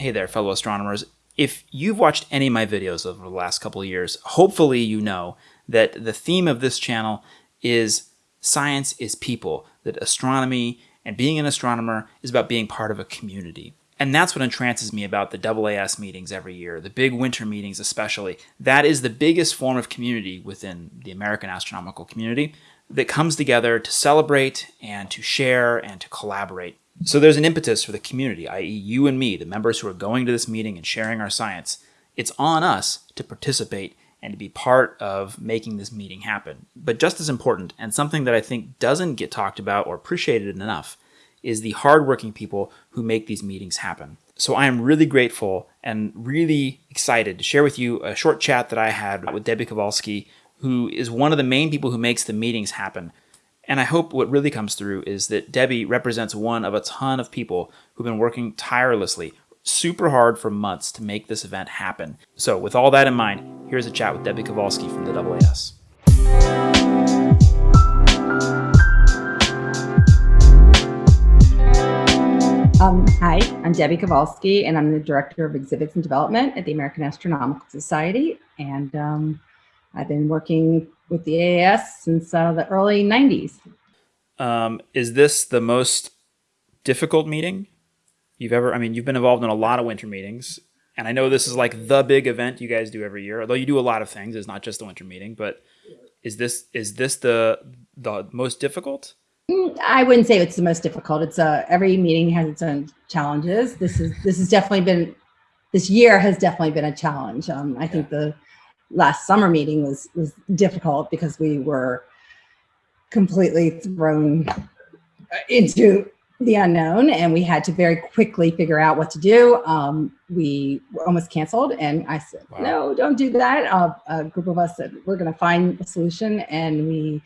Hey there, fellow astronomers. If you've watched any of my videos over the last couple of years, hopefully you know that the theme of this channel is science is people, that astronomy and being an astronomer is about being part of a community. And that's what entrances me about the AAS meetings every year, the big winter meetings especially. That is the biggest form of community within the American astronomical community that comes together to celebrate and to share and to collaborate. So there's an impetus for the community, i.e. you and me, the members who are going to this meeting and sharing our science. It's on us to participate and to be part of making this meeting happen. But just as important, and something that I think doesn't get talked about or appreciated enough, is the hardworking people who make these meetings happen. So I am really grateful and really excited to share with you a short chat that I had with Debbie Kovalsky, who is one of the main people who makes the meetings happen. And I hope what really comes through is that Debbie represents one of a ton of people who've been working tirelessly, super hard for months to make this event happen. So with all that in mind, here's a chat with Debbie Kovalsky from the AAS. Um, hi, I'm Debbie Kovalsky, and I'm the Director of Exhibits and Development at the American Astronomical Society. And um, I've been working with the AAS since uh, the early 90s. Um, is this the most difficult meeting you've ever, I mean, you've been involved in a lot of winter meetings, and I know this is like the big event you guys do every year, although you do a lot of things. It's not just the winter meeting, but is this, is this the, the most difficult? Mm, I wouldn't say it's the most difficult. It's uh, every meeting has its own challenges. This is, this has definitely been, this year has definitely been a challenge. Um, I yeah. think the, last summer meeting was was difficult because we were completely thrown into the unknown and we had to very quickly figure out what to do. Um, we were almost canceled and I said, wow. no, don't do that. Uh, a group of us said, we're gonna find a solution and we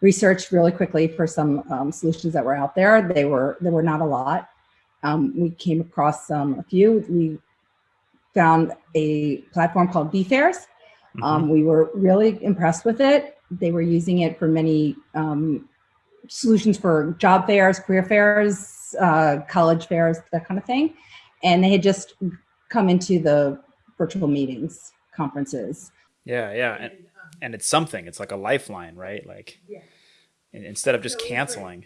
researched really quickly for some um, solutions that were out there. They were, there were not a lot. Um, we came across a few. We found a platform called VFairs Mm -hmm. um, we were really impressed with it. They were using it for many um, solutions for job fairs, career fairs, uh, college fairs, that kind of thing. And they had just come into the virtual meetings, conferences. Yeah, yeah. And, and it's something, it's like a lifeline, right? Like yeah. instead of just canceling.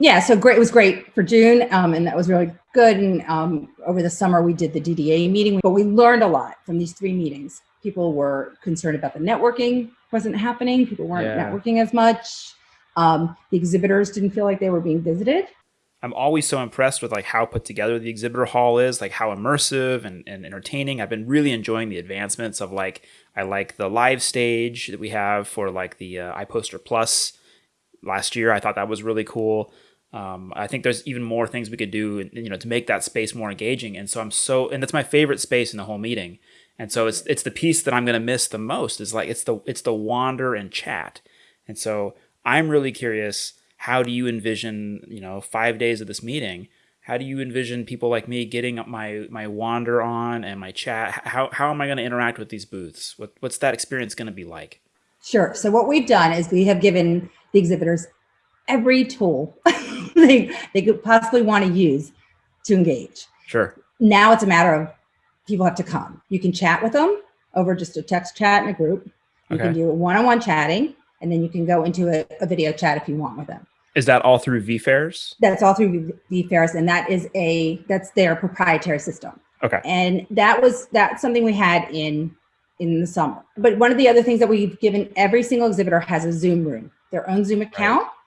Yeah, so great. It was great for June, um, and that was really good. And um, over the summer, we did the DDA meeting, but we learned a lot from these three meetings people were concerned about the networking wasn't happening. People weren't yeah. networking as much. Um, the exhibitors didn't feel like they were being visited. I'm always so impressed with like how put together the exhibitor hall is, like how immersive and, and entertaining. I've been really enjoying the advancements of like, I like the live stage that we have for like the uh, iPoster Plus last year. I thought that was really cool. Um, I think there's even more things we could do, you know, to make that space more engaging. And so I'm so, and that's my favorite space in the whole meeting and so it's it's the piece that I'm going to miss the most is like it's the it's the wander and chat. And so I'm really curious how do you envision, you know, 5 days of this meeting? How do you envision people like me getting my my wander on and my chat? How how am I going to interact with these booths? What what's that experience going to be like? Sure. So what we've done is we have given the exhibitors every tool they they could possibly want to use to engage. Sure. Now it's a matter of people have to come. You can chat with them over just a text chat in a group. You okay. can do one-on-one -on -one chatting, and then you can go into a, a, video chat if you want with them. Is that all through VFairs? That's all through VFairs, and that is a that's their proprietary system. Okay. And that was that's something we had in in the summer. But one of the other things that we've given every single exhibitor has a Zoom room, their own Zoom account. Right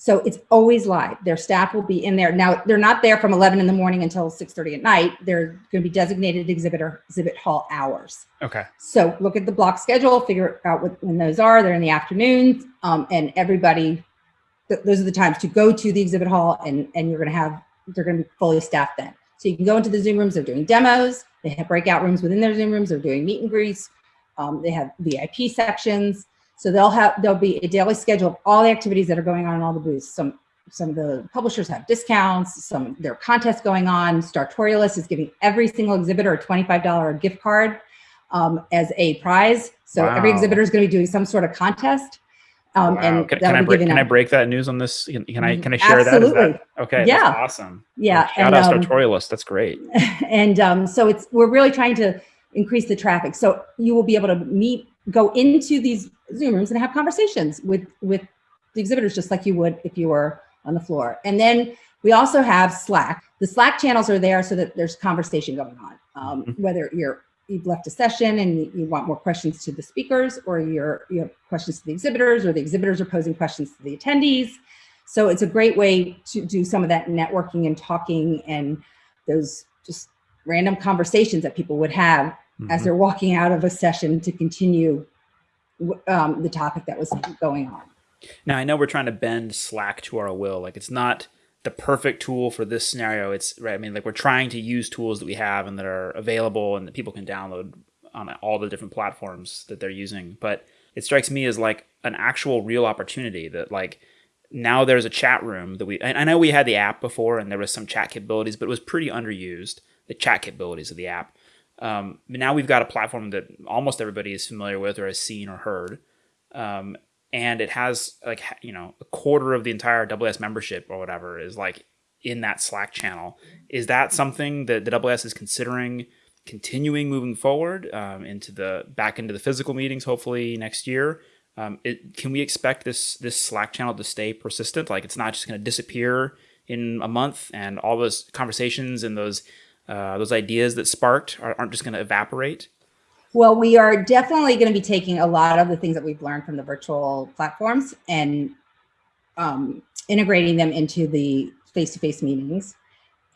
so it's always live. Their staff will be in there. Now, they're not there from 11 in the morning until 6.30 at night. They're going to be designated exhibitor exhibit hall hours. Okay. So look at the block schedule, figure out what, when those are. They're in the afternoons. Um, and everybody, th those are the times to go to the exhibit hall and, and you're going to have, they're going to be fully staffed then. So you can go into the Zoom rooms. They're doing demos. They have breakout rooms within their Zoom rooms. They're doing meet and greets. Um, they have VIP sections. So they'll have, there'll be a daily schedule of all the activities that are going on in all the booths. Some, some of the publishers have discounts, some there are contests going on. Startorialist is giving every single exhibitor a $25 gift card um, as a prize. So wow. every exhibitor is going to be doing some sort of contest. Um, Wow. and can, can I break, can I break that news on this? Can, can I can I share that? Absolutely. that? Okay. Yeah. That's awesome. Yeah, Shout and, out um, Startorialist. That's great. and um, so it's we're really trying to increase the traffic. So you will be able to meet, go into these Zoom rooms and have conversations with with the exhibitors, just like you would if you were on the floor. And then we also have Slack. The Slack channels are there so that there's conversation going on. Um, Mhm. Whether you're you've left a session and you want more questions to the speakers, or you're you have questions to the exhibitors, or the exhibitors are posing questions to the attendees. So it's a great way to do some of that networking and talking and those just random conversations that people would have as Mhm. they're walking out of a session to continue um, the topic that was going on. Now I know we're trying to bend Slack to our will. Like it's not the perfect tool for this scenario. It's right. I mean, like we're trying to use tools that we have and that are available and that people can download on all the different platforms that they're using. But it strikes me as like an actual real opportunity that like now there's a chat room that we. And I know we had the app before and there was some chat capabilities, but it was pretty underused. The chat capabilities of the app. Um, but now we've got a platform that almost everybody is familiar with or has seen or heard. Um, and it has like you know a quarter of the entire AAS membership or whatever is like in that Slack channel. Is that something that the AAS is considering continuing moving forward um, into the back into the physical meetings, hopefully next year? Um, it, can we expect this this Slack channel to stay persistent? Like it's not just going to disappear in a month, and all those conversations and those uh, those ideas that sparked are, aren't just going to evaporate. Well, we are definitely going to be taking a lot of the things that we've learned from the virtual platforms and um, integrating them into the face-to-face meetings.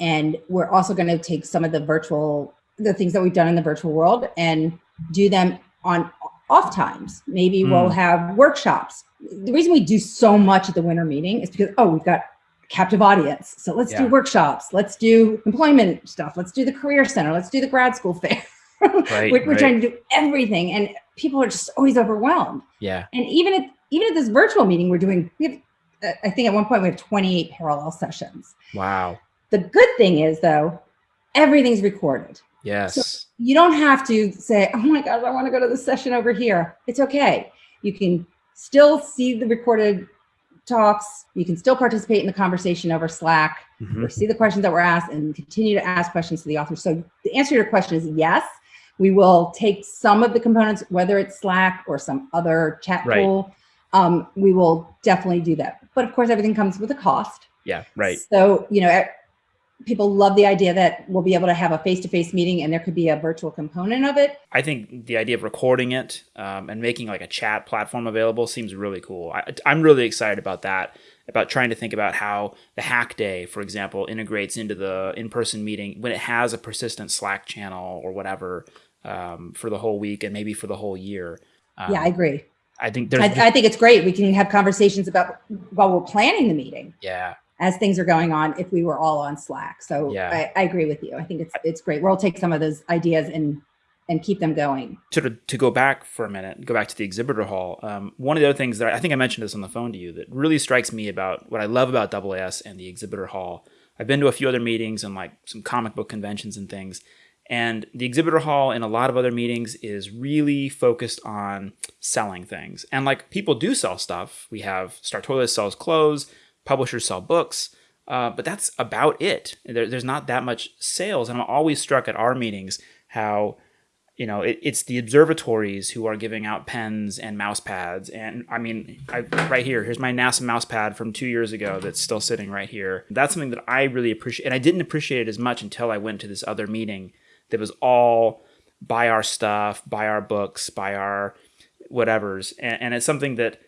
And we're also going to take some of the virtual, the things that we've done in the virtual world and do them on off times. Maybe we'll Mm. have workshops. The reason we do so much at the winter meeting is because, oh, we've got captive audience. So let's Yeah. do workshops. Let's do employment stuff. Let's do the career center. Let's do the grad school fair. Right, we're, we're right. trying to do everything and people are just always overwhelmed. Yeah. And even at even at this virtual meeting, we're doing, we have, uh, I think at one point we have 28 parallel sessions. Wow. The good thing is though, everything's recorded. Yes. You don't have to say, oh my God, I want to go to the session over here. It's okay. You can still see the recorded talks. You can still participate in the conversation over Slack Mhm. or see the questions that were asked and continue to ask questions to the author. So the answer to your question is yes. We will take some of the components, whether it's Slack or some other chat Right. tool. Um, we will definitely do that. But of course, everything comes with a cost. Yeah. Right. So, you know, people love the idea that we'll be able to have a face-to-face meeting and there could be a virtual component of it. I think the idea of recording it um, and making like a chat platform available seems really cool. I, I'm really excited about that. About trying to think about how the hack day, for example, integrates into the in-person meeting when it has a persistent Slack channel or whatever um, for the whole week and maybe for the whole year. Um, yeah, I agree. I think there's I, I think it's great. We can have conversations about while we're planning the meeting. yeah as things are going on if we were all on Slack. So Yeah. I, I agree with you. I think it's it's great. We'll take some of those ideas and and keep them going. to to go back for a minute, go back to the exhibitor hall. Um, one of the other things that I think I mentioned this on the phone to you that really strikes me about what I love about AAS and the exhibitor hall. I've been to a few other meetings and like some comic book conventions and things, and the exhibitor hall and a lot of other meetings is really focused on selling things. And like people do sell stuff. We have Startorialist sells clothes, publishers sell books, uh, but that's about it. There, there's not that much sales, and I'm always struck at our meetings how you know, it, it's the observatories who are giving out pens and mouse pads. And I mean, I, right here, here's my NASA mouse pad from two years ago that's still sitting right here. That's something that I really appreciate. And I didn't appreciate it as much until I went to this other meeting that was all buy our stuff, buy our books, buy our whatevers. And, and it's something that,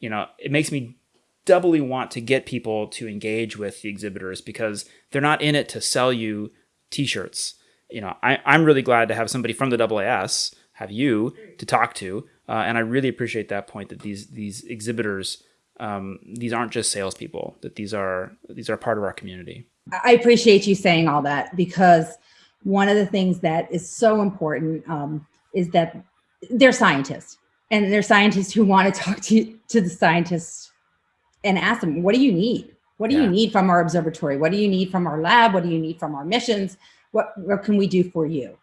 you know, it makes me doubly want to get people to engage with the exhibitors because they're not in it to sell you t-shirts you know, I, I'm really glad to have somebody from the AAS, have you to talk to, uh, and I really appreciate that point that these these exhibitors, um, these aren't just salespeople; that these are these are part of our community. I appreciate you saying all that because one of the things that is so important um, is that they're scientists and they're scientists who want to talk to to the scientists and ask them, what do you need? What do Yeah. you need from our observatory? What do you need from our lab? What do you need from our missions? What, what can we do for you?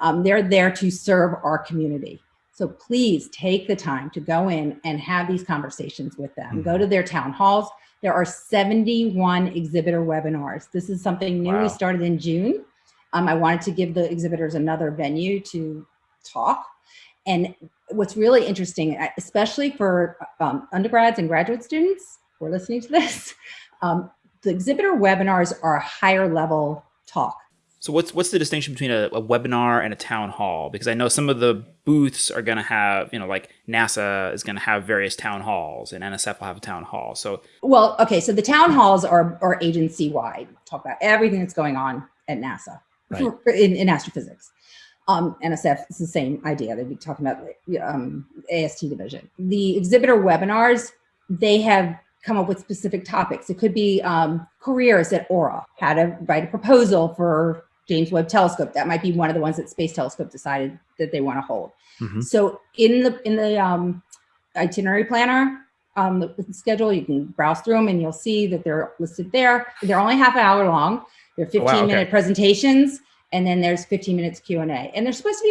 Um, they're there to serve our community. So please take the time to go in and have these conversations with them. Mhm. Go to their town halls. There are 71 exhibitor webinars. This is something new Wow. we started in June. Um, I wanted to give the exhibitors another venue to talk. And what's really interesting, especially for um, undergrads and graduate students who are listening to this, um, the exhibitor webinars are a higher level talk. So what's what's the distinction between a, a webinar and a town hall? Because I know some of the booths are going to have, you know, like NASA is going to have various town halls, and NSF will have a town hall. So Well, okay, so the town halls are, are agency wide, talk about everything that's going on at NASA Right. for- in, in astrophysics. Um, NSF is the same idea. They'd be talking about um, AST division. The exhibitor webinars, they have come up with specific topics. It could be um, careers at Aura, how to write a proposal for James Webb Telescope. That might be one of the ones that Space Telescope decided that they want to hold. Mhm. So in the in the um, itinerary planner, um, the, the schedule, you can browse through them and you'll see that they're listed there. They're only half an hour long. They're 15 wow, okay. minute presentations, and then there's 15 minutes Q and A. And they're supposed to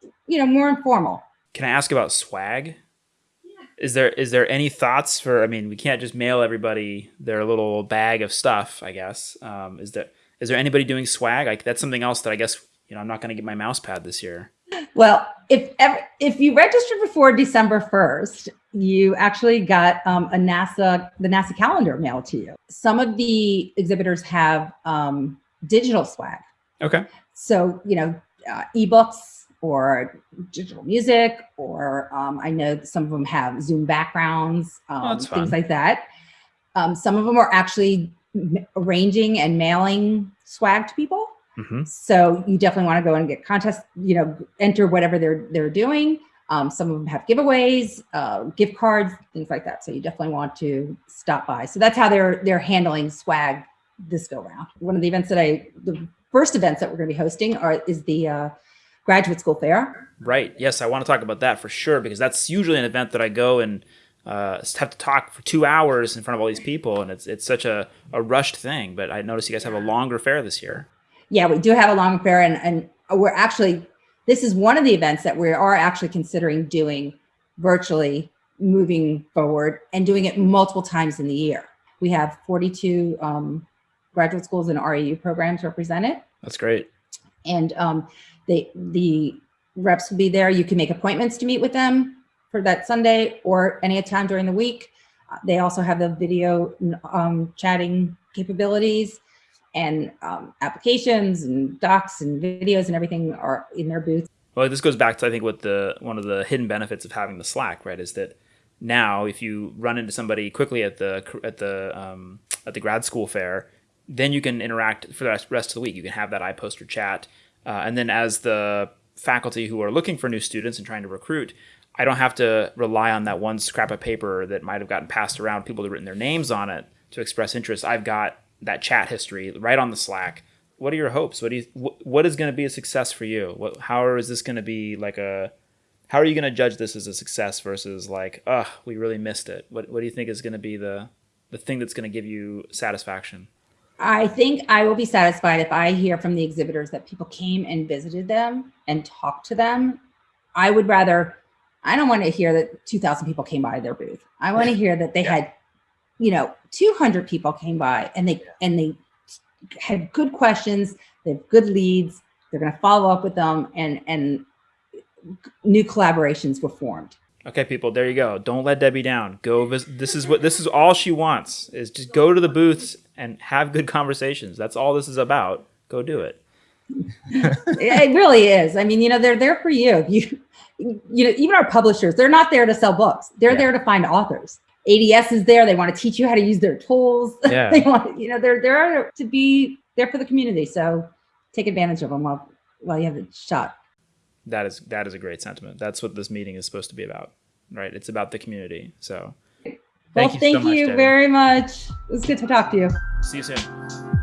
be, you know, more informal. can I ask about swag? Is there is there any thoughts for? I mean, we can't just mail everybody their little bag of stuff. I guess. Um, is there is there anybody doing swag? Like that's something else that I guess you know I'm not going to get my mouse pad this year. Well, if ever, if you registered before December 1st, you actually got um, a NASA, the NASA calendar mailed to you. Some of the exhibitors have um, digital swag. Okay. So, you know, uh, ebooks or digital music, or um, I know some of them have Zoom backgrounds, um, that's things like that. Um, some of them are actually arranging and mailing swag to people. hmm So you definitely want to go and get contests, you know, enter whatever they're they're doing. Um, some of them have giveaways, uh, gift cards, things like that. So you definitely want to stop by. So that's how they're they're handling swag this go round. One of the events that I the first events that we're going to be hosting are is the uh, graduate school fair. Right. Yes, I want to talk about that for sure because that's usually an event that I go and uh, have to talk for two hours in front of all these people, and it's it's such a, a rushed thing. But I noticed you guys have a longer fair this year. Yeah, we do have a long fair, and and we're actually this is one of the events that we are actually considering doing virtually moving forward and doing it multiple times in the year. We have 42 um, graduate schools and REU programs represented, That's great. and um, they the reps will be there. You can make appointments to meet with them for that Sunday or any time during the week. Uh, They also have the video um, chatting capabilities and um, applications and docs and videos and everything are in their booth. Well, this goes back to I think what the one of the hidden benefits of having the Slack, right, is that now if you run into somebody quickly at the at the um, at the grad school fair, then you can interact for the rest- rest of the week. You can have that iPoster chat, uh, and then as the faculty who are looking for new students and trying to recruit, I don't have to rely on that one scrap of paper that might have gotten passed around. People have written their names on it to express interest. I've got that chat history right on the Slack. What are your hopes? What do you? wh- What is going to be a success for you? What? How is this going to be like a? How are you going to judge this as a success versus like, ugh, we really missed it? What What do you think is going to be the the thing that's going to give you satisfaction? I think I will be satisfied if I hear from the exhibitors that people came and visited them and talked to them. I would rather, I don't want to hear that 2,000 people came by their booth. I want to hear that they Yeah. had, you know, 200 people came by and they, and they had good questions, they have good leads, they're going to follow up with them and, and new collaborations were formed. Okay, people, there you go. Don't let Debbie down. Go. Vis- this is what this is. All she wants is just go to the booths and have good conversations. That's all this is about. Go do it. it really is. I mean, you know, they're there for you. You, you know, even our publishers, they're not there to sell books. They're Yeah. there to find authors. ADS is there. They want to teach you how to use their tools. Yeah. they want, you know, they're there to be there for the community. So take advantage of them while while you have the shot. That is that is a great sentiment. That's what this meeting is supposed to be about, right? It's about the community. So, well, thank you thank so you very much. It was good to talk to you. See you soon.